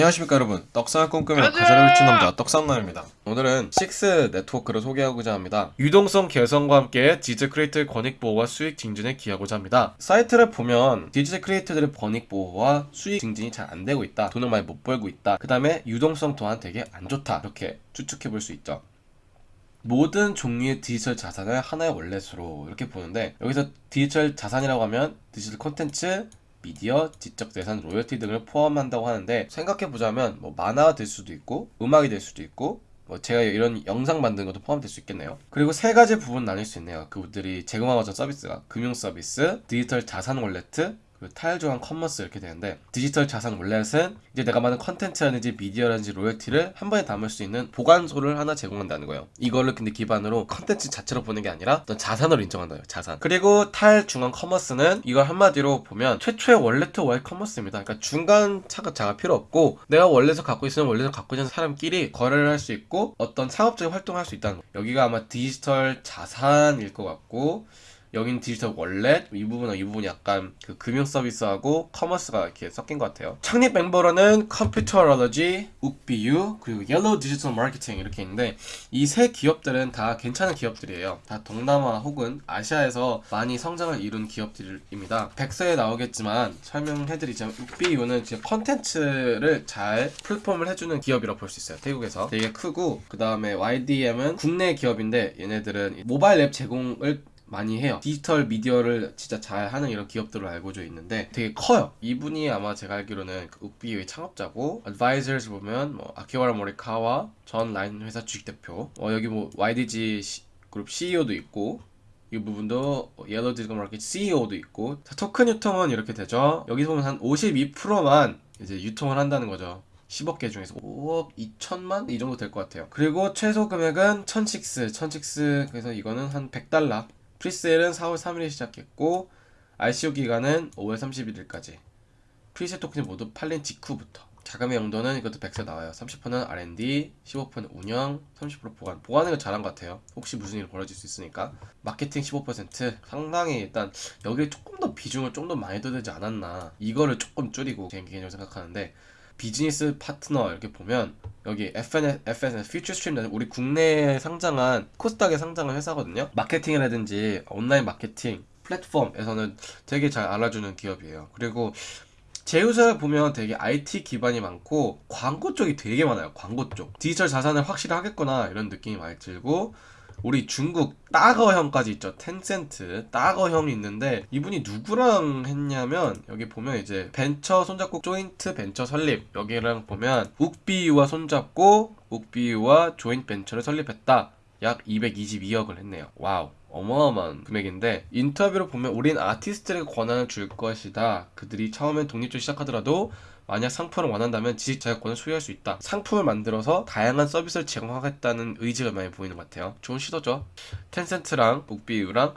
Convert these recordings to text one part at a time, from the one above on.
안녕하십니까 여러분. 떡상을 꿈꾸며! 가사를 훔친 남자 떡상남입니다. 오늘은 6 네트워크를 소개하고자 합니다. 유동성 개선과 함께 디지털 크리에이터 권익 보호와 수익 증진에 기여하고자 합니다. 사이트를 보면 디지털 크리에이터들의 권익 보호와 수익 증진이 잘 안되고 있다. 돈을 많이 못 벌고 있다. 그 다음에 유동성 또한 되게 안 좋다. 이렇게 추측해 볼 수 있죠. 모든 종류의 디지털 자산을 하나의 wallet으로 이렇게 보는데 여기서 디지털 자산이라고 하면 디지털 콘텐츠 미디어, 지적 재산, 로열티 등을 포함한다고 하는데 생각해보자면 뭐 만화가 될 수도 있고 음악이 될 수도 있고 뭐 제가 이런 영상 만드는 것도 포함될 수 있겠네요. 그리고 세 가지 부분 나뉠 수 있네요. 그분들이 제공하고자 서비스가 금융 서비스, 디지털 자산 wallet 그 탈중앙 커머스 이렇게 되는데 디지털 자산 wallet은 이제 내가 만든 컨텐츠라든지 미디어라든지 로열티를 한 번에 담을 수 있는 보관소를 하나 제공한다는 거예요. 이거를 근데 기반으로 컨텐츠 자체로 보는 게 아니라 어떤 자산으로 인정한다요 자산. 그리고 탈 중앙 커머스는 이걸 한마디로 보면 최초의 wallet to wallet 커머스입니다. 그러니까 중간자가 필요 없고 내가 wallet을 갖고 있으면 wallet을 갖고 있는 사람끼리 거래를 할 수 있고 어떤 상업적인 활동을 할 수 있다는 거예요. 여기가 아마 디지털 자산일 것 같고 여긴 디지털 wallet? 이 부분은 이 부분이 약간 그 금융 서비스하고 커머스가 이렇게 섞인 것 같아요. 창립 멤버로는 Computerlogy, Ookbee U, 그리고 Yello 디지털 마케팅 이렇게 있는데 이 세 기업들은 다 괜찮은 기업들이에요. 다 동남아 혹은 아시아에서 많이 성장을 이룬 기업들입니다. 백서에 나오겠지만 설명해드리자면 Ookbee U는 진짜 컨텐츠를 잘 플랫폼을 해주는 기업이라고 볼 수 있어요. 태국에서. 되게 크고 그 다음에 YDM은 국내 기업인데 얘네들은 모바일 앱 제공을 많이 해요. 디지털 미디어를 진짜 잘 하는 이런 기업들을 알고져 있는데 되게 커요. 이분이 아마 제가 알기로는 그 Ookbee의 창업자고 advisors 보면 뭐 아키와라 모리카와 전 라인 회사 주식대표 어, 여기 뭐 YDG 시, 그룹 CEO도 있고 이 부분도 Yello 디지털 마켓 CEO도 있고 자, 토큰 유통은 이렇게 되죠. 여기 보면 한 52%만 이제 유통을 한다는 거죠. 10억 개 중에서 5억 2천만 이 정도 될 것 같아요. 그리고 최소 금액은 1006 1006 그래서 이거는 한 100달러 Presale은 4월 3일에 시작했고 ICO 기간은 5월 31일까지. Presale 토큰이 모두 팔린 직후부터. 자금의 용도는 이것도 백서에 나와요. 30%는 R&D, 15%는 운영, 30% 보관. 보관은 잘한 것 같아요. 혹시 무슨 일이 벌어질 수 있으니까. 마케팅 15% 상당히 일단 여기에 조금 더 비중을 좀 더 많이 되지 않았나. 이거를 조금 줄이고 제 개인적으로 생각하는데 비즈니스 파트너 이렇게 보면 여기 FSN, FSN, 퓨처스트림 우리 국내에 상장한 코스닥에 상장한 회사거든요. 마케팅이라든지 온라인 마케팅 플랫폼에서는 되게 잘 알아주는 기업이에요. 그리고 제휴사를 보면 되게 IT 기반이 많고 광고 쪽이 되게 많아요. 광고 쪽. 디지털 자산을 확실히 하겠구나 이런 느낌이 많이 들고 우리 중국 大哥 형까지 있죠. 텐센트 大哥 형이 있는데 이분이 누구랑 했냐면 여기 보면 이제 벤처 손잡고 조인트 벤처 설립. 여기랑 보면 욱비유와 손잡고 욱비유와 조인트 벤처를 설립했다. 약 222억을 했네요. Wow. 어마어마한 금액인데 인터뷰로 보면 우린 아티스트에게 권한을 줄 것이다. 그들이 처음엔 독립적으로 시작하더라도 만약 상품을 원한다면 지식 재산권을 소유할 수 있다. 상품을 만들어서 다양한 서비스를 제공하겠다는 의지가 많이 보이는 것 같아요. 좋은 시도죠. 텐센트랑 Ookbee U랑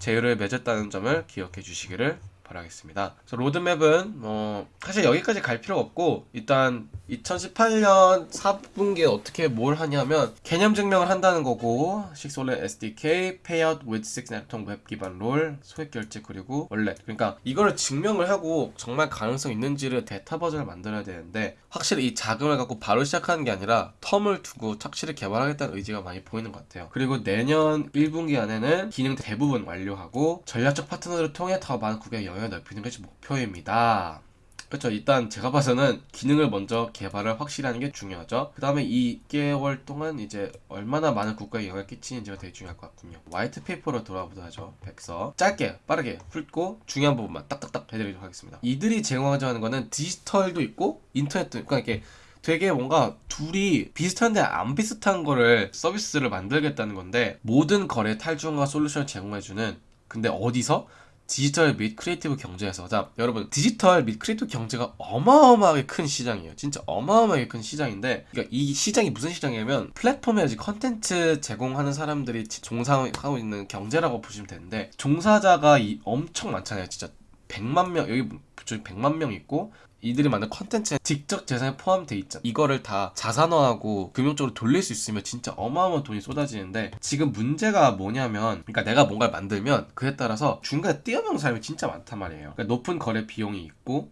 제휴를 맺었다는 점을 기억해 주시기를 바라겠습니다. 로드맵은 뭐 사실 여기까지 갈 필요가 없고 일단 2018년 4분기에 어떻게 뭘 하냐면 개념 증명을 한다는 거고 SIX wallet SDK, Payout with SIX Network 웹 기반 롤, 소액 결제 그리고 원래 그러니까 이거를 증명을 하고 정말 가능성 있는지를 베타 버전을 만들어야 되는데 확실히 이 자금을 갖고 바로 시작하는 게 아니라 텀을 두고 착실히 개발하겠다는 의지가 많이 보이는 것 같아요. 그리고 내년 1분기 안에는 기능 대부분 완료하고 전략적 파트너를 통해 더 많은 국외 영향을 넓히는 것이 목표입니다. 그렇죠. 일단 제가 봐서는 기능을 먼저 개발을 확실히 하는 게 중요하죠. 그 다음에 2개월 동안 이제 얼마나 많은 국가에 영향을 끼치는지가 되게 중요할 것 같군요. White paper로 돌아보도록 하죠 백서. 짧게 빠르게 훑고 중요한 부분만 딱딱딱 해드리도록 하겠습니다. 이들이 제공하자는 거는 디지털도 있고 인터넷도 있고 그러니까 이렇게 되게 뭔가 둘이 비슷한데 안 비슷한 거를 서비스를 만들겠다는 건데 모든 거래 탈중앙화 솔루션을 제공해주는 근데 어디서? 디지털 및 creative 경제에서 자 여러분 디지털 및 creative 경제가 어마어마하게 큰 시장이에요. 진짜 어마어마하게 큰 시장인데 그러니까 이 시장이 무슨 시장이냐면 플랫폼에 컨텐츠 제공하는 사람들이 종사하고 있는 경제라고 보시면 되는데 종사자가 엄청 많잖아요. 진짜 100만 명 여기 100만 명 있고 이들이 만든 컨텐츠에 지적 재산에 포함돼 있잖아. 이거를 다 자산화하고 금융적으로 돌릴 수 있으면 진짜 어마어마한 돈이 쏟아지는데 지금 문제가 뭐냐면 그러니까 내가 뭔가를 만들면 그에 따라서 중간에 뛰어넘는 사람이 진짜 많단 말이에요. 그러니까 높은 거래 비용이 있고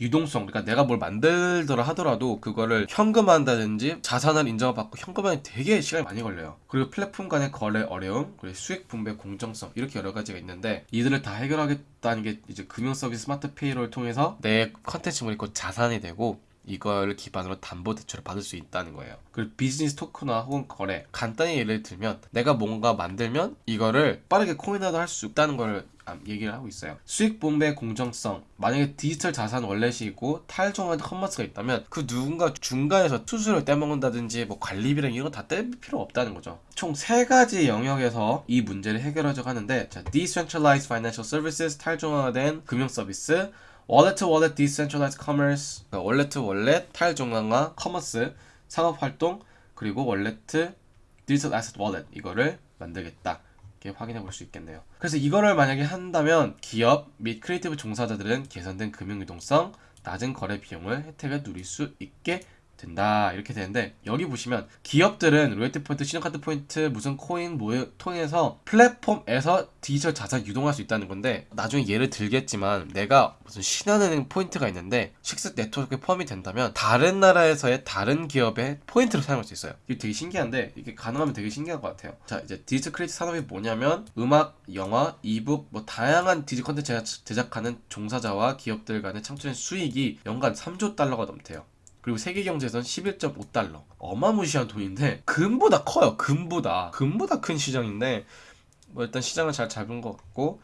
유동성 그러니까 내가 뭘 만들더라 하더라도 그거를 현금화한다든지 자산을 인정을 받고 현금화에 되게 시간이 많이 걸려요 그리고 플랫폼 간의 거래 어려움 그리고 수익 분배 공정성 이렇게 여러 가지가 있는데 이들을 다 해결하겠다는 게 이제 금융 서비스 스마트 페이로를 통해서 내 컨텐츠물이 곧 자산이 되고 이걸 기반으로 담보 대출을 받을 수 있다는 거예요. 그리고 비즈니스 토큰화 혹은 거래 간단히 예를 들면 내가 뭔가 만들면 이거를 빠르게 코인화도 할 수 있다는 걸 얘기를 하고 있어요. 수익 분배 공정성. 만약에 디지털 자산 월렛이 있고 탈중앙 커머스가 있다면 그 누군가 중간에서 수수료를 떼먹는다든지 뭐 관리비랑 이런 거 다 뗄 필요 없다는 거죠. 총 세 가지 영역에서 이 문제를 해결하자고 하는데 자, Decentralized Financial Services 탈중앙화된 금융 서비스 wallet to wallet decentralized commerce wallet to wallet 탈중앙화 커머스 상업활동 그리고 digital asset wallet 이거를 만들겠다 확인해 볼 수 있겠네요. 그래서 이거를 만약에 한다면 기업 및 creative 종사자들은 개선된 금융 유동성 낮은 거래 비용을 혜택을 누릴 수 있게 된다. 이렇게 되는데 여기 보시면 기업들은 로열티 포인트, 신용카드 포인트, 무슨 코인 뭐 통해서 플랫폼에서 디지털 자산 유동할 수 있다는 건데 나중에 예를 들겠지만 내가 무슨 신한은행 포인트가 있는데 식스 네트워크에 포함이 된다면 다른 나라에서의 다른 기업의 포인트를 사용할 수 있어요. 이게 되게 신기한데 이게 가능하면 되게 신기할 것 같아요. 자 이제 디지털 creative 산업이 뭐냐면 음악, 영화, e-book 뭐 다양한 디지털 컨텐츠 제작하는 종사자와 기업들 간의 창출된 수익이 연간 3조 달러가 넘대요 그리고 세계 경제에선 11.5달러. 어마무시한 돈인데 금보다 커요. 금보다. 금보다 큰 시장인데 뭐 일단 시장을 잘 잡은 것 같고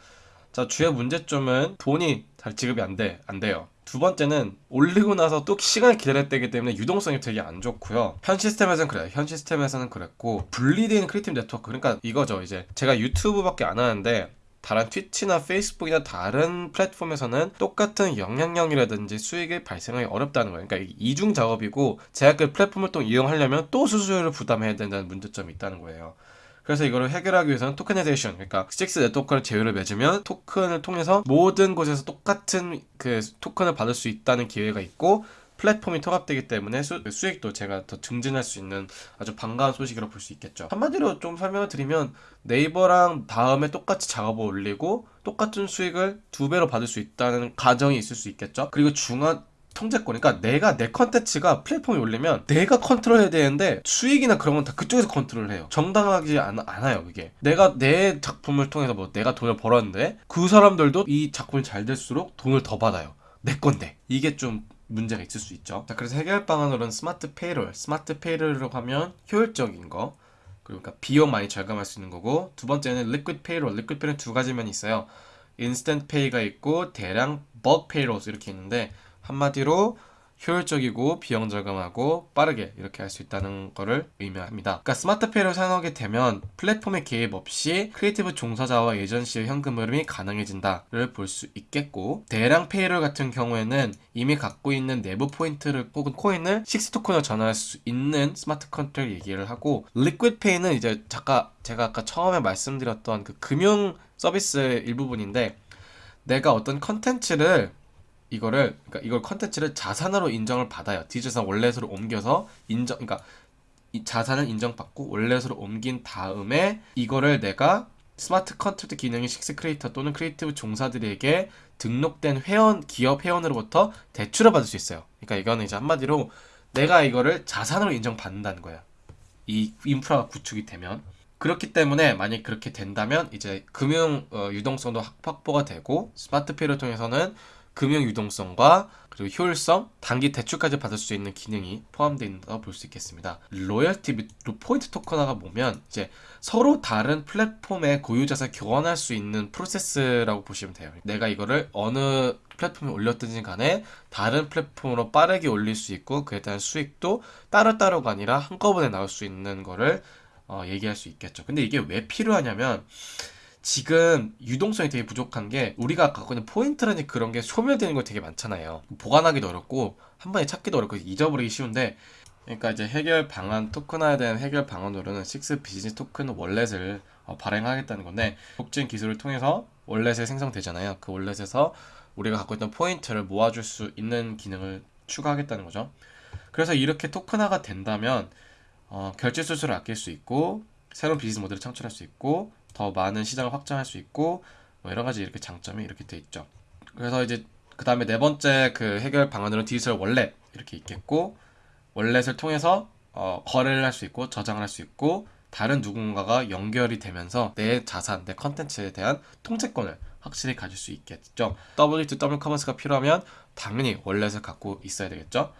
자 주요 문제점은 돈이 잘 지급이 안 돼. 안 돼요. 두 번째는 올리고 나서 또 시간을 기다려야 되기 때문에 유동성이 되게 안 좋고요. 현 시스템에서는 그래요. 현 시스템에서는 그랬고 분리된 creative 네트워크 그러니까 이거죠. 이제 제가 유튜브밖에 안 하는데 다른 트위치나 페이스북이나 다른 플랫폼에서는 똑같은 영향력이라든지 수익이 발생하기 어렵다는 거예요. 그러니까 이중 작업이고 제가 그 플랫폼을 또 이용하려면 또 수수료를 부담해야 된다는 문제점이 있다는 거예요. 그래서 이거를 해결하기 위해서는 tokenization, 그러니까 식스 네트워크를 제휴를 맺으면 토큰을 통해서 모든 곳에서 똑같은 그 토큰을 받을 수 있다는 기회가 있고 플랫폼이 통합되기 때문에 수, 익도 제가 더 증진할 수 있는 아주 반가운 소식이라고 볼 수 있겠죠. 한마디로 좀 설명을 드리면 네이버랑 다음에 똑같이 작업을 올리고 똑같은 수익을 두 배로 받을 수 있다는 가정이 있을 수 있겠죠. 그리고 중간 통제권. 그러니까 내가 내 컨텐츠가 플랫폼에 올리면 내가 컨트롤해야 되는데 수익이나 그런 건 다 그쪽에서 컨트롤해요. 정당하지 않, 않아요, 그게. 내가 내 작품을 통해서 뭐 내가 돈을 벌었는데 그 사람들도 이 작품이 잘 될수록 돈을 더 받아요. 내 건데. 이게 좀 문제가 있을 수 있죠. 자, 그래서 해결 방안으로는 smart payroll, smart payroll이라고 하면 효율적인 거, 그러니까 비용 많이 절감할 수 있는 거고 두 번째는 liquid payroll, liquid payroll 두 가지 면이 있어요. instant pay가 있고 대량 bulk payroll 이렇게 있는데 한마디로 효율적이고 비용 절감하고 빠르게 이렇게 할 수 있다는 것을 의미합니다. 그러니까 smart pay를 사용하게 되면 플랫폼의 개입 없이 creative 종사자와 에이전시의 현금 흐름이 가능해진다를 볼 수 있겠고 대량 payroll 같은 경우에는 이미 갖고 있는 내부 포인트를 혹은 코인을 식스 토큰으로 전환할 수 있는 smart contract 얘기를 하고 liquid pay는 이제 잠깐 제가 아까 처음에 말씀드렸던 그 금융 서비스의 일부분인데 내가 어떤 컨텐츠를 이거를 그러니까 이걸 컨텐츠를 자산으로 인정을 받아요. 디지털 wallet으로 옮겨서 인정 그러니까 이 자산을 인정받고 wallet으로 옮긴 다음에 이거를 내가 smart contract 기능의 식스 크리에이터 또는 creative 종사들에게 등록된 회원 기업 회원으로부터 대출을 받을 수 있어요. 그러니까 이거는 이제 한마디로 내가 이거를 자산으로 인정받는다는 거야. 이 인프라가 구축이 되면 그렇기 때문에 만약 그렇게 된다면 이제 금융 어, 유동성도 확보가 되고 스마트페이를 통해서는 금융 유동성과 그리고 효율성, 단기 대출까지 받을 수 있는 기능이 포함되어 있다고 볼 수 있겠습니다. 로열티 및 포인트 토큰화가 보면 이제 서로 다른 플랫폼의 고유자산 교환할 수 있는 프로세스라고 보시면 돼요. 내가 이거를 어느 플랫폼에 올렸든지 간에 다른 플랫폼으로 빠르게 올릴 수 있고 그에 대한 수익도 따로따로가 아니라 한꺼번에 나올 수 있는 거를 어, 얘기할 수 있겠죠. 근데 이게 왜 필요하냐면 지금 유동성이 되게 부족한 게 우리가 갖고 있는 포인트라는 그런 게 소멸되는 거 되게 많잖아요. 보관하기도 어렵고 한 번에 찾기도 어렵고 잊어버리기 쉬운데 그러니까 이제 해결 방안 토큰화에 대한 해결 방안으로는 식스 비즈니스 토큰 wallet을 어, 발행하겠다는 건데 블록체인 기술을 통해서 월렛이 생성되잖아요. 그 wallet에서 우리가 갖고 있던 포인트를 모아줄 수 있는 기능을 추가하겠다는 거죠. 그래서 이렇게 토큰화가 된다면 어, 결제 수수료를 아낄 수 있고 새로운 비즈니스 모델을 창출할 수 있고 더 많은 시장을 확장할 수 있고 뭐 여러 가지 이렇게 장점이 이렇게 돼 있죠. 그래서 이제 그 다음에 네 번째 그 해결 방안으로 디지털 wallet 이렇게 있겠고 wallet을 통해서 어, 거래를 할 수 있고 저장을 할 수 있고 다른 누군가가 연결이 되면서 내 자산, 내 컨텐츠에 대한 통제권을 확실히 가질 수 있겠죠. W2W 커머스가 필요하면 당연히 wallet을 갖고 있어야 되겠죠.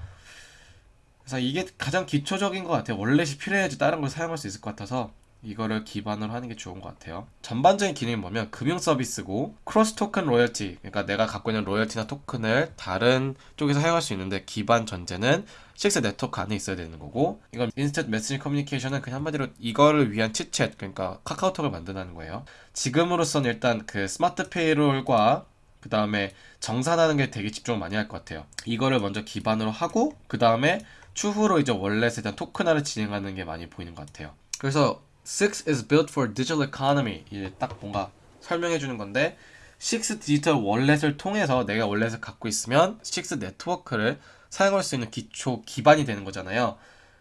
그래서 이게 가장 기초적인 것 같아요. 월렛이 필요해야지 다른 걸 사용할 수 있을 것 같아서 이거를 기반으로 하는 게 좋은 것 같아요. 전반적인 기능이 뭐냐면 금융 서비스고 cross token loyalty 그러니까 내가 갖고 있는 로열티나 토큰을 다른 쪽에서 사용할 수 있는데 기반 전제는 6 네트워크 안에 있어야 되는 거고 이건 instant message communication은 그냥 한마디로 이거를 위한 위챗 그러니까 카카오톡을 만든다는 거예요. 지금으로선 일단 그 smart payroll과 그 다음에 정산하는 게 되게 집중을 많이 할 것 같아요. 이거를 먼저 기반으로 하고 그 다음에 추후로 이제 월렛에 대한 토큰화를 진행하는 게 많이 보이는 것 같아요. 그래서 Six is built for digital economy. 이제 딱 뭔가 설명해 주는 건데 Six 디지털 월렛을 통해서 내가 월렛을 갖고 있으면 Six 네트워크를 사용할 수 있는 기초 기반이 되는 거잖아요.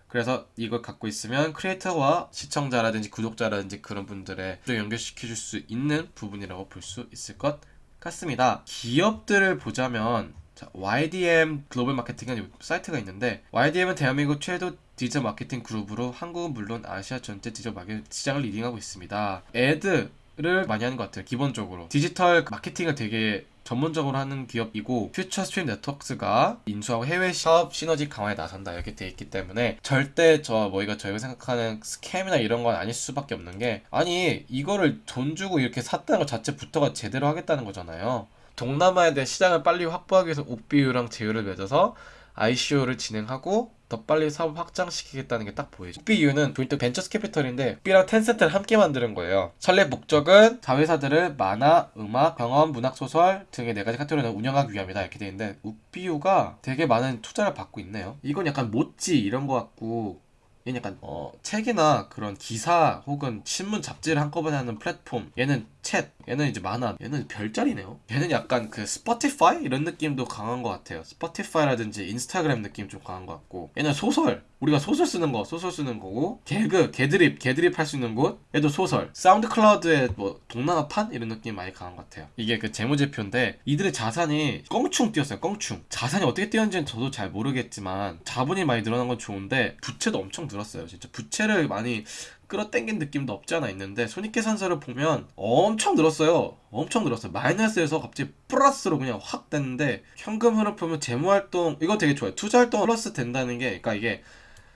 그래서 이걸 갖고 있으면 크리에이터와 시청자라든지 구독자라든지 그런 분들의 연결시켜 줄 수 있는 부분이라고 볼 수 있을 것 같습니다. 기업들을 보자면 자, YDM 글로벌 마케팅은 사이트가 있는데 YDM은 대한민국 최대 디지털 마케팅 그룹으로 한국은 물론 아시아 전체 디지털 마케팅 시장을 leading하고 있습니다. ad 를 많이 하는 것 같아요. 기본적으로 디지털 마케팅을 되게 전문적으로 하는 기업이고 퓨처 스트림 네트워크스가 인수하고 해외 사업 시너지 강화에 나선다 이렇게 돼 있기 때문에 절대 저 뭐이가 저희가 생각하는 scam이나 이런 건 아닐 수밖에 없는 게 아니 이거를 돈 주고 이렇게 샀다는 것 자체부터가 제대로 하겠다는 거잖아요. 동남아에 대한 시장을 빨리 확보하기 위해서 옥비유랑 제휴를 맺어서 ICO를 진행하고 더 빨리 사업 확장시키겠다는 게 딱 보이죠. 옥비유는 joint ventures capital인데 옥비랑 텐센트를 함께 만드는 거예요. 설립 목적은 자회사들을 만화, 음악, 경험, 문학 소설 등의 네 가지 카테고리를 운영하기 위함이다 이렇게 돼 있는데 옥비유가 되게 많은 투자를 받고 있네요. 이건 약간 모찌 이런 거 같고 얘는 약간 어, 책이나 그런 기사 혹은 신문 잡지를 한꺼번에 하는 플랫폼. 얘는 챗 얘는 이제 만화 얘는 별자리네요. 얘는 약간 그 스포티파이 이런 느낌도 강한 것 같아요. 스포티파이라든지 인스타그램 느낌 좀 강한 것 같고. 얘는 소설. 우리가 소설 쓰는 거 소설 쓰는 거고. 개그 개드립 개드립 할 수 있는 곳. 얘도 소설. SoundCloud의 뭐 동남아판? 이런 느낌 많이 강한 것 같아요. 이게 그 재무제표인데 이들의 자산이 껑충 뛰었어요 껑충. 자산이 어떻게 뛰었는지는 저도 잘 모르겠지만 자본이 많이 늘어난 건 좋은데 부채도 엄청 늘었어요 진짜 부채를 많이 끌어당긴 느낌도 없지 않아 있는데 손익계산서를 보면 엄청 늘었어요. 엄청 늘었어요. 마이너스에서 갑자기 플러스로 그냥 확 됐는데 현금 흐름 보면 재무활동 이거 되게 좋아요. 투자활동 플러스 된다는 게 그러니까 이게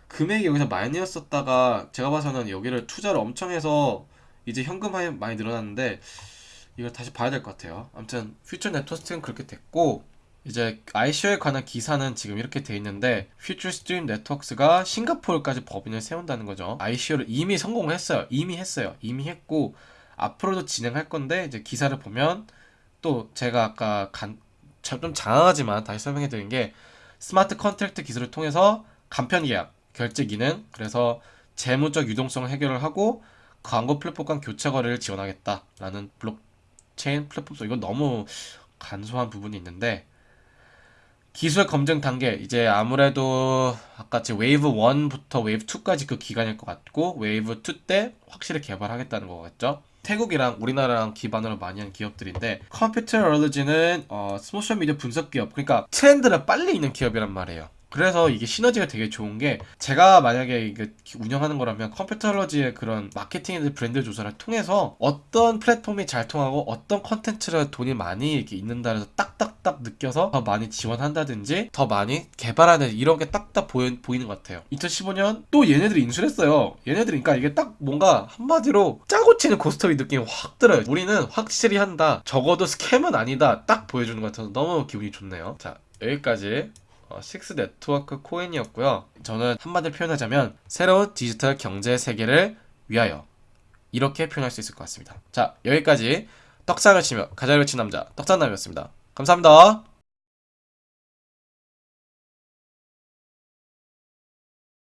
금액이 여기서 마이너스였다가 제가 봐서는 여기를 투자를 엄청 해서 이제 현금화이 많이 늘어났는데 이걸 다시 봐야 될 것 같아요. 아무튼 퓨처 네트워스는 그렇게 됐고 이제 ICO에 관한 기사는 지금 이렇게 돼 있는데 FutureStream Networks가 싱가포르까지 법인을 세운다는 거죠. ICO를 이미 성공했어요. 이미 했어요. 이미 했고 앞으로도 진행할 건데 이제 기사를 보면 또 제가 아까 간, 좀 장황하지만 다시 설명해 드린 게 smart contract 기술을 통해서 간편 계약, 결제 기능, 그래서 재무적 유동성을 해결을 하고 광고 플랫폼 간 교체 거래를 지원하겠다라는 블록체인 플랫폼 속 이건 너무 간소한 부분이 있는데 기술 검증 단계 이제 아무래도 아까지 웨이브 1부터 웨이브 2까지 그 기간일 것 같고 웨이브 2 때 확실히 개발하겠다는 거겠죠. 태국이랑 우리나라랑 기반으로 많이 한 기업들인데 Computerlogy는 어, 소셜 미디어 분석 기업 그러니까 트렌드를 빨리 있는 기업이란 말이에요. 그래서 이게 시너지가 되게 좋은 게 제가 만약에 이게 운영하는 거라면 Computerlogy의 그런 마케팅의 브랜드 조사를 통해서 어떤 플랫폼이 잘 통하고 어떤 컨텐츠를 돈이 많이 이렇게 있는다 해서 딱딱딱 느껴서 더 많이 지원한다든지 더 많이 개발하는 이런 게 딱딱 보이, 보이는 것 같아요. 2015년 또 얘네들이 인수를 했어요. 얘네들이 그러니까 이게 딱 뭔가 한마디로 짜고 치는 고스톱이 느낌이 확 들어요. 우리는 확실히 한다. 적어도 scam은 아니다. 딱 보여주는 것 같아서 너무 기분이 좋네요. 자 여기까지. 어, 식스 네트워크 코인이었고요. 저는 한마디로 표현하자면 새로운 디지털 경제 세계를 위하여 이렇게 표현할 수 있을 것 같습니다. 자 여기까지 떡상을 치며 가자를 친 남자 떡상남이었습니다. 감사합니다.